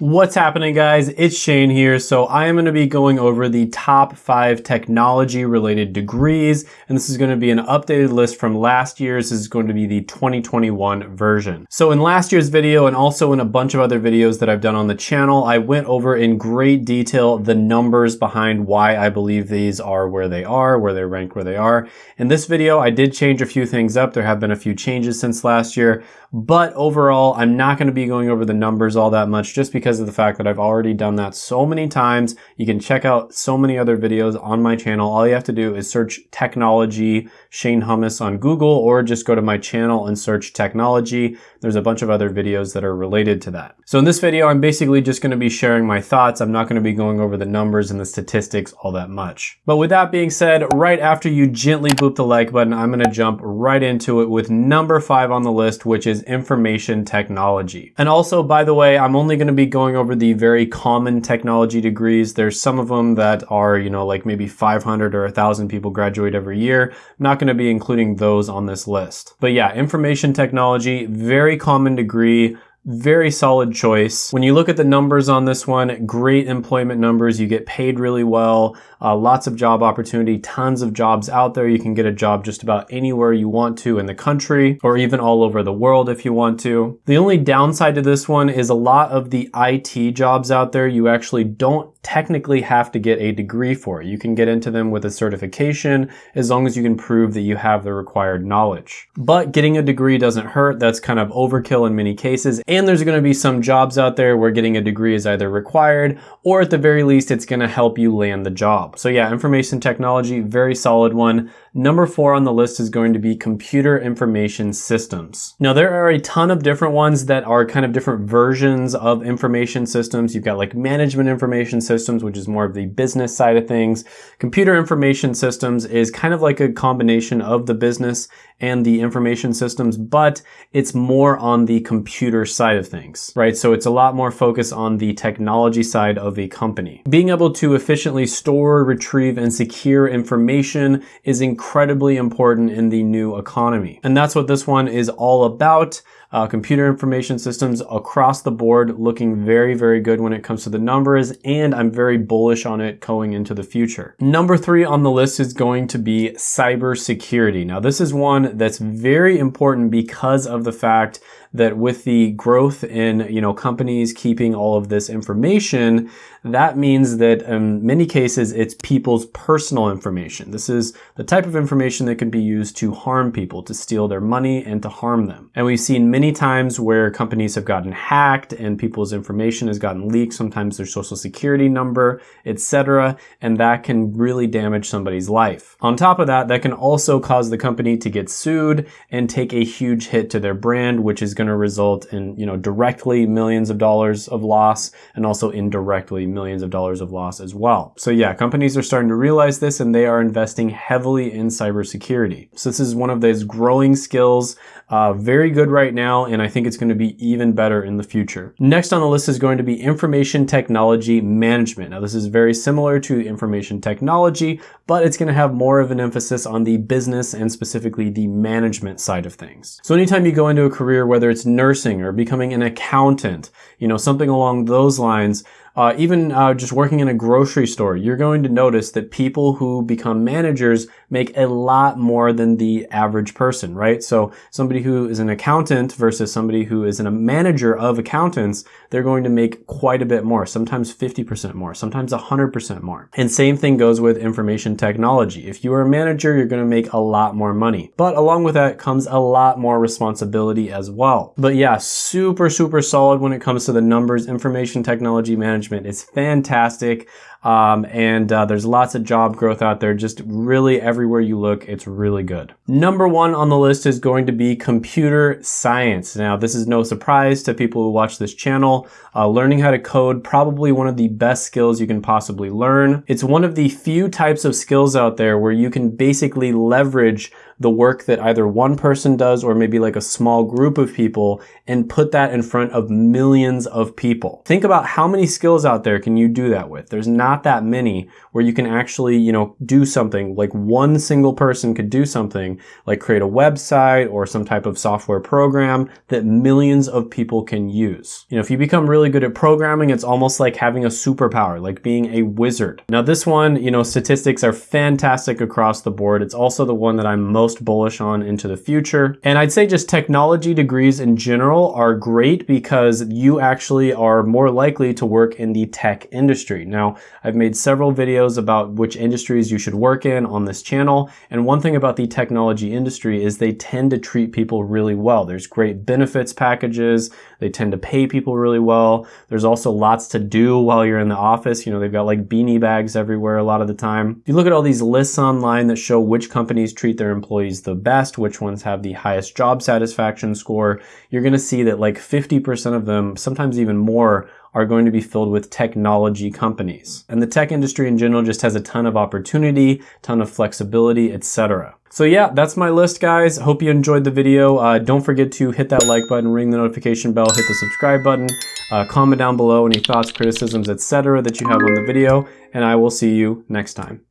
What's happening guys? It's Shane here. So I am going to be going over the top five technology related degrees. And this is going to be an updated list from last year's. This is going to be the 2021 version. So in last year's video and also in a bunch of other videos that I've done on the channel, I went over in great detail the numbers behind why I believe these are where they are, where they're ranked where they are. In this video, I did change a few things up. There have been a few changes since last year, but overall, I'm not going to be going over the numbers all that much just because because of the fact that I've already done that so many times. You can check out so many other videos on my channel. All you have to do is search technology Shane Hummus on Google or just go to my channel and search technology. There's a bunch of other videos that are related to that. So in this video, I'm basically just going to be sharing my thoughts. I'm not going to be going over the numbers and the statistics all that much. But with that being said, right after you gently boop the like button, I'm going to jump right into it with number five on the list, which is information technology. And also, by the way, I'm only going to be going over the very common technology degrees. There's some of them that are, you know, like maybe 500 or 1,000 people graduate every year. I'm not going to be including those on this list. But yeah, information technology, very common degree, very solid choice. When you look at the numbers on this one, great employment numbers. You get paid really well, uh, lots of job opportunity, tons of jobs out there. You can get a job just about anywhere you want to in the country or even all over the world if you want to. The only downside to this one is a lot of the IT jobs out there, you actually don't technically have to get a degree for. You can get into them with a certification as long as you can prove that you have the required knowledge. But getting a degree doesn't hurt. That's kind of overkill in many cases. And there's going to be some jobs out there where getting a degree is either required or at the very least it's going to help you land the job. So yeah, information technology, very solid one. Number four on the list is going to be computer information systems. Now there are a ton of different ones that are kind of different versions of information systems. You've got like management information systems, which is more of the business side of things. Computer information systems is kind of like a combination of the business and the information systems, but it's more on the computer side of things, right? So it's a lot more focus on the technology side of a company. Being able to efficiently store, retrieve, and secure information is incredibly important in the new economy. And that's what this one is all about uh, computer information systems across the board looking very, very good when it comes to the numbers, and I'm very bullish on it going into the future. Number three on the list is going to be cybersecurity. Now, this is one that's very important because of the fact that with the growth in you know companies keeping all of this information, that means that in many cases it's people's personal information. This is the type of information that can be used to harm people, to steal their money and to harm them. And we've seen many times where companies have gotten hacked and people's information has gotten leaked, sometimes their social security number, etc. And that can really damage somebody's life. On top of that, that can also cause the company to get sued and take a huge hit to their brand, which is going to result in, you know, directly millions of dollars of loss and also indirectly millions of dollars of loss as well. So yeah, companies are starting to realize this and they are investing heavily in cybersecurity. So this is one of those growing skills, uh, very good right now, and I think it's going to be even better in the future. Next on the list is going to be information technology management. Now this is very similar to information technology, but it's going to have more of an emphasis on the business and specifically the management side of things. So anytime you go into a career, whether it's nursing or becoming an accountant, you know, something along those lines, uh, even uh, just working in a grocery store, you're going to notice that people who become managers make a lot more than the average person, right? So somebody who is an accountant versus somebody who is a manager of accountants, they're going to make quite a bit more, sometimes 50% more, sometimes 100% more. And same thing goes with information technology. If you are a manager, you're going to make a lot more money. But along with that comes a lot more responsibility as well. But yeah, super, super solid when it comes to the numbers, information technology management management is fantastic. Um, and uh, there's lots of job growth out there. Just really everywhere you look, it's really good. Number one on the list is going to be computer science. Now, this is no surprise to people who watch this channel. Uh, learning how to code, probably one of the best skills you can possibly learn. It's one of the few types of skills out there where you can basically leverage the work that either one person does or maybe like a small group of people and put that in front of millions of people. Think about how many skills out there can you do that with? There's not that many where you can actually, you know, do something like one single person could do something like create a website or some type of software program that millions of people can use. You know, if you become really good at programming, it's almost like having a superpower, like being a wizard. Now this one, you know, statistics are fantastic across the board. It's also the one that I'm most bullish on into the future. And I'd say just technology degrees in general are great because you actually are more likely to work in the tech industry. Now, I've made several videos about which industries you should work in on this channel. And one thing about the technology industry is they tend to treat people really well. There's great benefits packages. They tend to pay people really well. There's also lots to do while you're in the office. You know, they've got like beanie bags everywhere a lot of the time. If you look at all these lists online that show which companies treat their employees the best, which ones have the highest job satisfaction score, you're going to see that like 50% of them, sometimes even more, are going to be filled with technology companies. And the tech industry in general just has a ton of opportunity, ton of flexibility, etc. So yeah, that's my list, guys. Hope you enjoyed the video. Uh, don't forget to hit that like button, ring the notification bell, hit the subscribe button, uh, comment down below any thoughts, criticisms, etc. that you have on the video, and I will see you next time.